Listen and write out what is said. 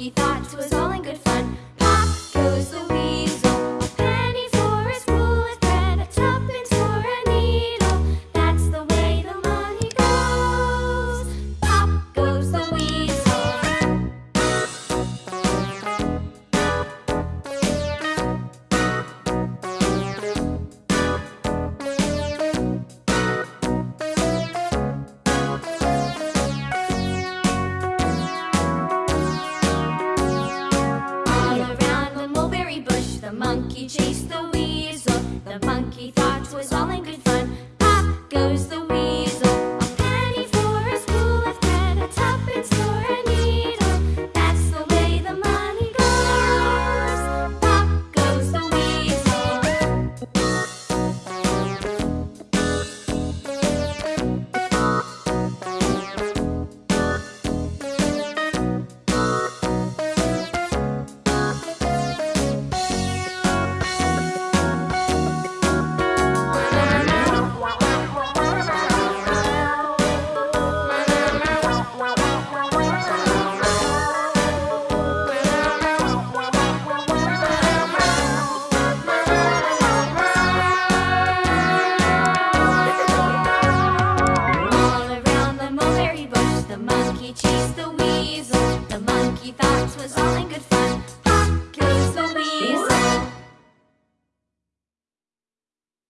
funky thoughts was all The monkey chased the weasel. The monkey. You thought it was all in good fun.